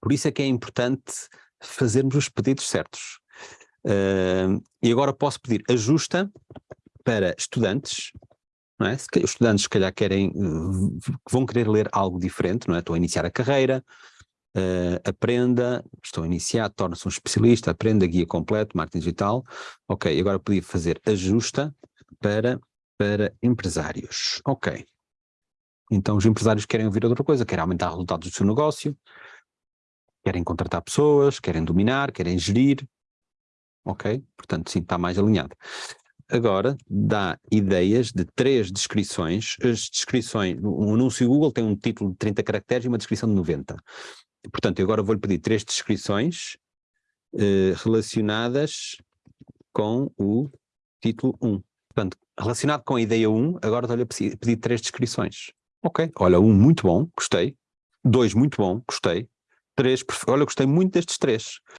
Por isso é que é importante fazermos os pedidos certos. Uh, e agora posso pedir ajusta para estudantes, não é? Os estudantes se calhar querem, vão querer ler algo diferente, não é? Estou a iniciar a carreira, uh, aprenda, estou a iniciar, torna-se um especialista, aprenda, guia completo, marketing digital, ok, agora podia fazer ajusta para, para empresários, ok. Então os empresários querem ouvir outra coisa, querem aumentar resultados do seu negócio, querem contratar pessoas, querem dominar, querem gerir, ok? Portanto, sim, está mais alinhado. Agora, dá ideias de três descrições, as descrições, um anúncio Google tem um título de 30 caracteres e uma descrição de 90. Portanto, eu agora vou-lhe pedir três descrições eh, relacionadas com o título 1. Portanto, relacionado com a ideia 1, agora estou-lhe a pedir três descrições. Ok, olha, um muito bom, gostei. Dois muito bom, gostei. Três, olha, gostei muito destes três.